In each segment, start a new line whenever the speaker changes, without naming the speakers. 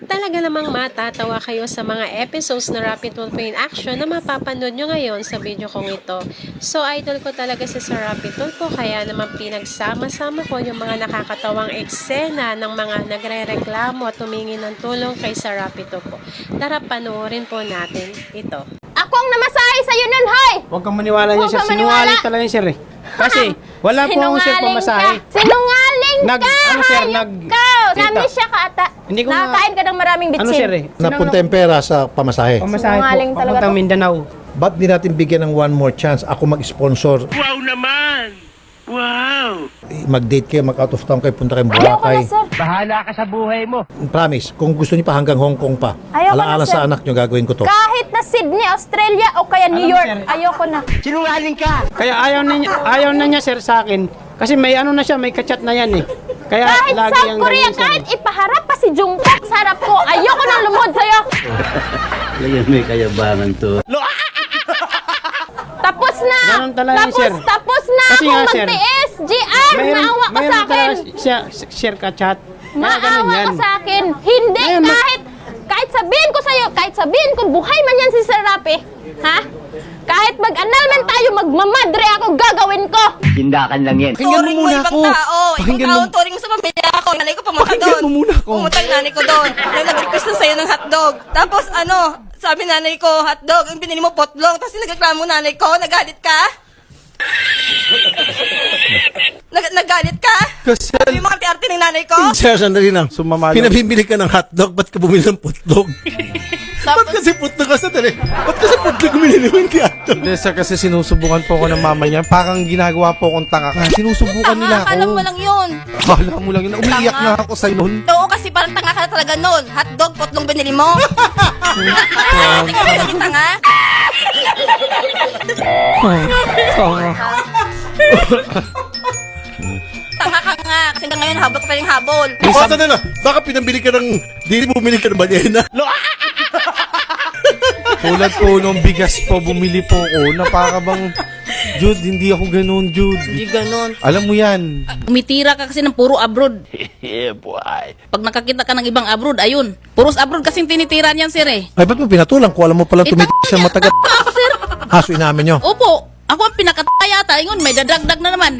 Talaga namang matatawa kayo sa mga episodes na Rapid Tulpo in Action na mapapanood nyo ngayon sa video kong ito. So, idol ko talaga si Sir Rapid Tulpo kaya naman pinagsama-sama ko yung mga nakakatawang eksena ng mga nagre-reklamo at tumingi ng tulong kay Sir Rapid Tulpo. Tara, panoorin po natin ito.
Ako ang namasahe sa'yo nun, hoy!
Huwag kang maniwala niya, sir. Sinungaling talaga yan, sir. eh. Kasi, wala po akong sir
Sinungaling
pamasahe.
ka. Sinungaling
Nag-
ka!
ano, sir, nag-
ka! Siya ka ata.
Hindi ko
Nakakain ka ng maraming bitsin.
Ano, sir eh?
Napunta yung pera sa pamasahe.
Pamasahe
Sinungaling
po,
talaga
papuntang
to.
Mindanao.
Ba't di natin bigyan ng one more chance ako mag-sponsor?
Wow naman! Wow!
Mag-date kayo, mag-out of town kayo, punta kayong
Ayoko na,
Boracay.
sir.
Bahala ka sa buhay mo.
Promise, kung gusto niyo pa hanggang Hong Kong pa,
Ayoko na,
alaala
sir.
sa anak niyo, gagawin ko to.
Kahit na Sydney, Australia, o kaya New
Alam
York,
sir.
ayoko na.
Sinungaling ka!
Kaya ayaw na niya, ayaw na niya, sir, sa akin. Kasi may ano na siya, may kachat na yan eh. Kaya
Kahit
lagi
South
ang
Korea,
ganyan,
kahit ipaharap pa si Jungkook sa harap ko, ayoko nang lumod sa'yo.
Kaya may kayabangan to.
Tapos na!
Ganun talaga
tapos,
sir.
tapos na
Kasi
akong magtiis! GR, maawa ka sa akin!
share. Kaya ganun
Maawa
yan.
ka sa akin. Hindi,
Ngayon,
kahit, kahit sabihin ko sa'yo, kahit sabihin ko, buhay man yan si Sir Rapi, ha? Kahit mag-annulment tayo, magmamadre ako, gagawin ko!
Tindakan lang yan.
Pakinggan mo
Turing mo
muna
ibang
ako.
tao.
Pakinggan
Ibang
mo.
tao, turing mo sa pamilya ako. Nanay ko pumunta
Pakinggan
doon.
mo muna ako.
Pumunta ang nanay ko doon. Nang nag-request na sa'yo ng hotdog. Tapos ano, sabi nanay ko, hotdog, yung binili mo potlong. Tapos nagreklamo nanay ko, nagalit ka? Nag nagalit ka?
Kasi,
Sabi mo kang arte ng nanay ko?
sir, sandali lang.
Sumama lang.
Pinabibili ka ng hotdog, ba't ka bumili ng putlog? ba't kasi putlog ka sandali? Ba't kasi putlog binili mo hindi hotdog?
Hindi, sir, kasi sinusubukan po ako ng mama niya. Parang ginagawa po akong tanga. Kasi sinusubukan nila
Tanga,
ako.
akala mo lang yun.
Akala mo lang yun. Umiiyak
Tanga.
na ako sa noon.
Oo, kasi parang tanga ka na talaga nun. Hotdog, potlong binili mo. Tingnan mo lang yung tanga. Tanga ka nga. Kasi hanggang ngayon, habol ka pa rin habol.
O, sandali lang. Baka pinabili ka ng, di bumili ka ng banyena.
Tulad po nung bigas po, bumili po ako na para bang, Jude, hindi ako ganun, Jude.
Hindi ganon.
Alam mo yan.
Umitira ka kasi ng puro abroad. yeah, boy. Pag nakakita ka ng ibang abroad, ayun. Puros abroad kasing tinitira niyan, sir eh.
Ay, ba't mo pinatulang? Kung alam mo palang
Eh,
tumitik siya
tama ako, sir.
Haso inamin nyo.
Opo. Ako ang pinakataya yata. Ingon, may dadagdag na naman.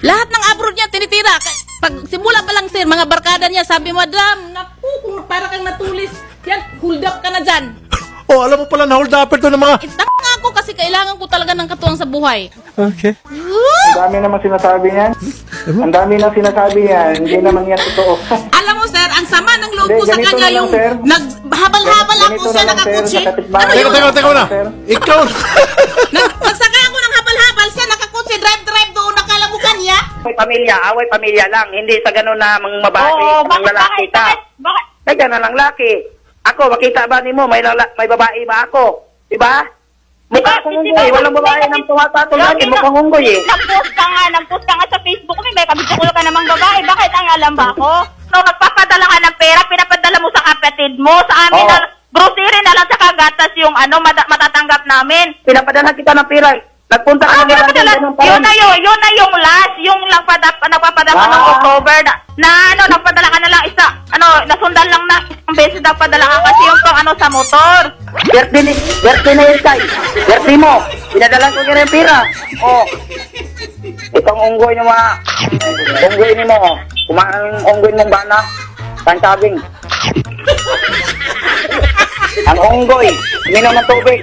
Lahat ng abroad niya tinitira. Pag simula pa lang, sir, mga barkada niya, sabi, Madam, naku, kung para kang natulis. Yan, hold up ka na dyan.
Oh, alam mo pala na hold upper to ng mga...
Eh, tanga ako kasi kailangan ko talaga ng katuwang sa buhay.
Okay.
Ang dami naman sinasabi niyan. Ang dami nang sinasabi yan. Hindi naman yan totoo.
Alam mo, sir, ang sama ng loob
Hindi,
ko sa
ganito
kanya
na lang,
yung
sir.
naghabal-habal ako
Ganito
siya
na lang, sir,
nakakutsi.
sa.
Ano
Teka,
yun?
teka, teka na.
Sir.
Ikaw!
Nag, magsaka ako ng habal-habal siya, nakakutsi, drive-drive doon, nakala mo kanya.
Away pamilya, away pamilya lang. Hindi sa ganun na mga babae,
Oo,
mga
bakit,
lalaki
bakit,
ka.
bakit, bakit?
Ay, ganun lang laki. Ako, makita ba ni mo, may, lala, may babae ba ako? Diba? Mukha akong unggoy. Walang babae ng tumatatol natin. Mukhang unggoy eh.
Nag-post ka nga, nag-post ka nga sa Facebook ko, may kabitsukul ka namang babae. Bakit ang alam ba ako? So, magpapadala ka ng pera, pinapadala mo sa kapatid mo, sa amin
Oo.
na, grocery na lang sa kagatas yung ano, mata- matatanggap namin.
Pinapadala kita ng pira. Nagpunta ka
Ah,
ng ganun pa
yun na yun, yun na yung last, yung lang pada, nagpapadala ka ng
Ah.
October na, na ano, nagpadala ka na lang isa, ano, nasundan lang na isang beses nagpadala ka kasi yung pang ano sa motor.
Birthday ni, birthday na yun, Tay. Birthday mo. Pinadala ko kaya ng pira. Oh. Itong unggoy niyo mga, unggoy ni mo. oh. Kumain unggoy mong bana. Pansabing. Ang unggoy, uminom ng tubig.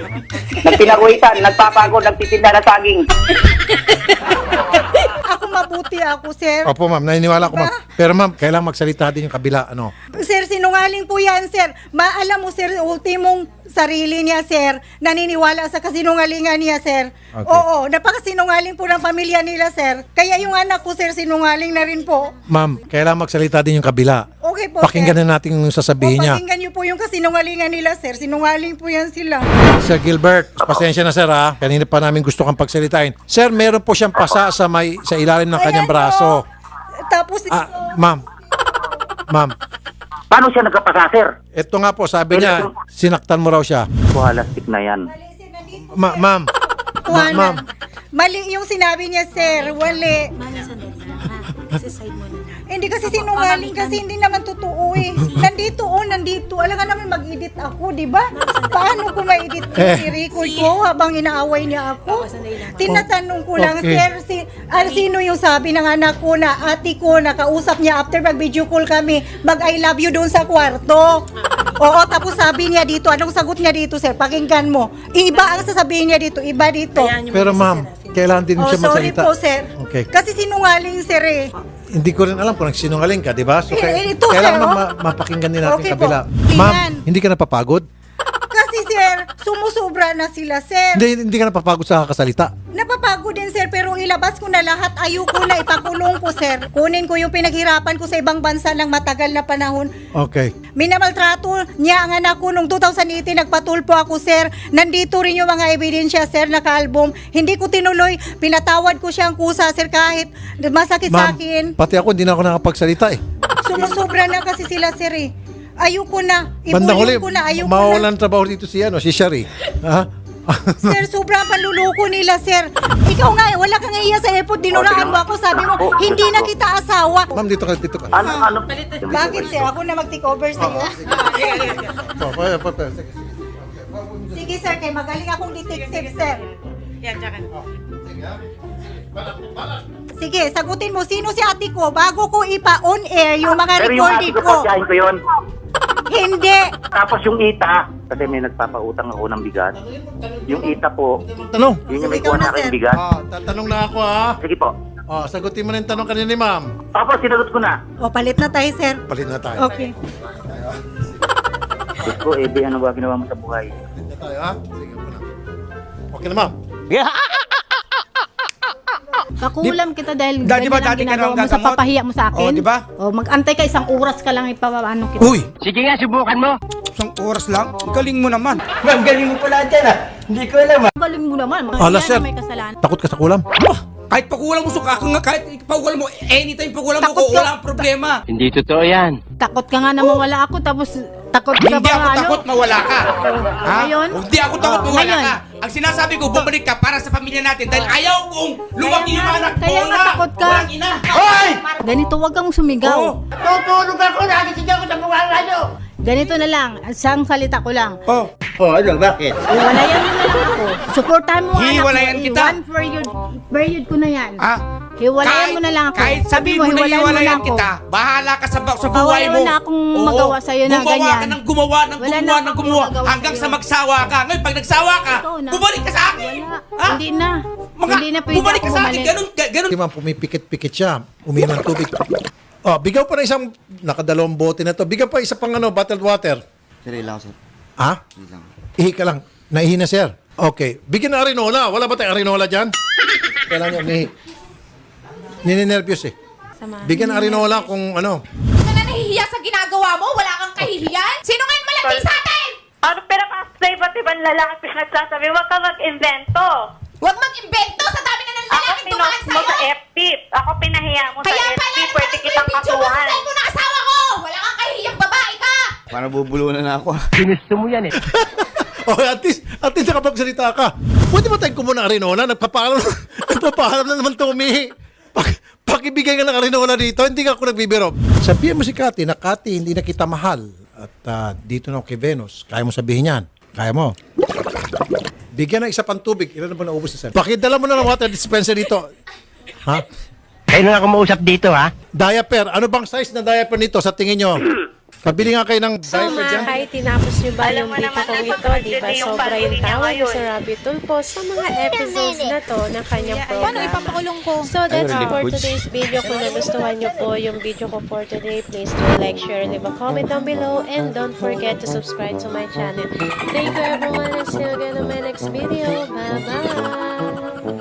Nagpinaguhitan, nagpapagod, nagtitinda ng saging.
Ako mabuti ako, sir.
Opo, ma'am. Naniniwala ko, ma'am. Pero, ma'am, kailangan magsalita din yung kabila. Ano?
Sir, sinungaling po yan, sir. Maalam mo, sir, ultimong sarili niya, sir. Naniniwala sa kasinungalingan niya, sir.
Okay.
Oo, napakasinungaling po ng pamilya nila, sir. Kaya yung anak ko, sir, sinungaling na rin po.
Ma'am, kailangan magsalita din yung kabila.
Okay po,
Pakinggan
sir.
na natin yung sasabihin
O,
niya.
pakinggan niyo po yung kasinungalingan nila, sir. Sinungaling po yan sila.
Sir Gilbert, pasensya na sir ha. Kanina pa namin gusto kang pagsalitain. Sir, meron po siyang pasa sa may sa ilalim ng kanyang
Ayan
braso.
po. Tapos,
Ah, ma'am. Ma'am,
Paano siya nagkapasa, sir?
ito nga po, sabi niya, sinaktan mo raw siya.
Buhalastik na yan.
Ma- ma'am, ma-
Juana,
ma'am,
mali yung sinabi niya, sir. Wali.
Mami, sandali lang ha. Sa side mo na.
Hindi kasi sinungaling kasi hindi naman totoo eh. Nandito oh, nandito. Alam ka naman mag-edit ako, di ba? Paano ko ma-edit ko
Eh.
si record ko habang inaaway niya ako? Tinatanong ko lang,
Okay.
sir, si, ah, sino yung sabi ng anak ko na ate ko nakausap niya after mag-video call kami, mag I love you doon sa kwarto. Oo, tapos sabi niya dito, anong sagot niya dito, sir? Pakinggan mo. Iba ang sasabihin niya dito, iba dito.
Pero ma'am, kailangan din
Oh,
siya
sorry
magsalita.
po, sir.
Okay.
Kasi sinungaling, sir eh.
Hindi ko rin alam kung nagsinungaling ka, di ba? So,
Eh,
kaya-
ito,
kailangan
sir, oh.
ma- mapakinggan din natin
Okay
kabila. Ma'am,
Tingnan.
hindi ka napapagod?
Kasi, sir, sumusobra na sila, sir.
Hindi, hindi ka napapagod sa kakasalita.
Napapagod din, sir, pero ilabas ko na lahat. Ayoko na ipakulong ko, sir. Kunin ko yung pinaghirapan ko sa ibang bansa ng matagal na panahon.
Okay.
Minamaltrato niya ang anak ko nung 2018 nagpatulpo ako sir. Nandito rin yung mga ebidensya sir naka-album. Hindi ko tinuloy, pinatawad ko siyang kusa sir kahit masakit sa
Ma'am,
akin.
pati ako hindi na ako nakapagsalita eh.
Sumusobra na kasi sila sir eh. Ayoko na.
Bandang huli,
Ibulong ko na, ayoko na.
mawawalan trabaho dito si, ano, si Shari. Ha?
Sir, sobrang panluloko nila, sir. Ikaw nga, eh, wala kang iya sa airport, dinuraan mo ako, sabi mo, hindi na kita asawa.
Ma'am, dito ka, dito ka.
Ano, ano?
Bakit, sir? Ako na mag-take over sa'yo?
Oh, pa- pa- pa- sige.
Sige, sir, kay magaling akong detective, sir. Sige, sagutin mo, sino si ate ko bago ko ipa-on air yung mga
Pero yung ate
recorded
ko,
ko?
ko yun.
Hindi.
Tapos yung ita, kasi may nagpapautang ako ng bigas. Yung ita po,
Tanong.
yun yung may kuha aking
sir.
bigas.
Ah, tatanong na ako ha.
Sige po.
Oh, sagutin mo na yung tanong kanina ni ma'am.
Opo, sinagot ko na.
O, palit na tayo, sir.
Palit na tayo.
Okay.
Diyos ko, Ebe, ano ba ginawa mo sa buhay?
Palit na tayo ha. Sige po na. Okay na ma'am.
Pakulam kita dahil
Dati ba,
ganyan ang
dati ka
ginagawa mo sa
gagamot?
papahiya mo sa akin.
Oh, di ba?
O, mag-antay ka isang oras ka lang ipapaano kita.
Uy!
Sige nga, subukan mo.
Isang oras lang? Galing mo naman.
Ma'am, galing mo pala dyan ah. Hindi ko alam ah.
Galing mo naman. Mga
Ala,
yan
sir.
na may kasalanan.
Takot ka sa kulam?
Kahit pakulang mo suka ka nga, kahit pakulang mo, anytime pakulang mo
Takot
ko,
ka.
wala ang problema.
Hindi totoo yan.
Takot ka nga na mawala ako tapos takot ka
Hindi
ba
ako
ano?
takot mawala ka. Ha?
Ngayon?
Hindi ako takot
Oh,
mawala
ngayon?
ka. Ang sinasabi ko, bumalik ka para sa pamilya natin dahil ayaw kong lumaki yung anak ko
Kaya nga
na
takot ka.
walang ina.
Ganito, wag kang sumigaw.
Oo.
Tutulog ako, nakikisigaw ko sa mukha ng radyo.
Ganito na lang, isang salita ko lang.
Oh.
Oh, ano, bakit?
Hiwalayan mo na lang ako. Supportahan mo ang anak mo.
Hiwalayan kita.
One period, period ko na yan.
Ah,
Hiwalayan mo na lang ako.
Kahit sabi mo na
hiwalayan
hiwalayan
ako.
kita, bahala ka sa, sa
Baka
buhay
wala
mo.
na akong
Oo.
magawa sa'yo na
gumawa
ganyan.
ka ng gumawa, ng
Wala na
gumawa, ng
akong
gumawa, hanggang
sa'yo.
sa magsawa ka. Ngayon, pag nagsawa ka,
Ikaw na.
bumalik ka sa akin.
Wala.
Ha?
Hindi na.
Mga,
Hindi na pwede
bumalik ka
ako
sa akin. Ganun, ga- ganun.
Si ma'am, pumipikit-pikit siya. Uminom ng tubig. Oh, bigyan pa ng isang, nakadalawang bote na to. Bigyan pa isa pang ano, bottled water.
Sir, lang, sir.
Ha? Ihi ka lang. Naihi na, sir. Okay. Bigyan ng arinola. Wala ba tayong arinola dyan? Kailangan niya umihi. Nininervyos eh. Bigyan ng arinola kung ano.
Ka na nahihiya sa ginagawa mo? Wala kang kahihiyan? Sino ngayon malaki sa atin?
Ano pero kasi iba't ibang lalaki pinagsasabi, huwag ka mag-invento.
Huwag mag-imbento sa
pinost mo sa. FB. Ako pinahiya mo sa
Kaya
FB.
pala
Pwede kitang
mo sa
kasuhan.
cellphone ng asawa ko. Wala kang kahihiyang babae ka.
Para bubulunan na ako.
Ginusto mo yan eh.
Oh, at least, at least nakapagsalita ka. Pwede ba tayong kumuha ng arinola? Nagpapaalam, nagpapaalam na naman umihi. Pak, pakibigay ka ng arinola dito, hindi ka ako nagbibiro. Sabihin mo si Kati na Kati, hindi na kita mahal. At ah, dito na ako kay Venus. Kaya mo sabihin yan. Kaya mo. Bigyan ng isa pang tubig. Ilan na ba naubos na sir? Pakidala mo na ng water dispenser dito. Ha?
Kayo na ako mausap dito ha.
Diaper. Ano bang size na diaper nito sa tingin nyo? Pabili nga kayo ng
So
diaper dyan.
mga kay, tinapos nyo ba
Alam
yung
mo
video
naman,
kong ito?
napaka-budget
Di ba
yung
sobra yung
niya
tawa niyo
ngayon.
sa Rabbit Tulpo sa mga episodes na to ng kanyang program.
Paano ipapakulong ko?
So that's
Ayun,
for today's video. Kung nagustuhan nyo po yung video ko for today, please do like, share, and leave a comment down below. And don't forget to subscribe to my channel. Thank you everyone and see you again on my next video. Bye-bye!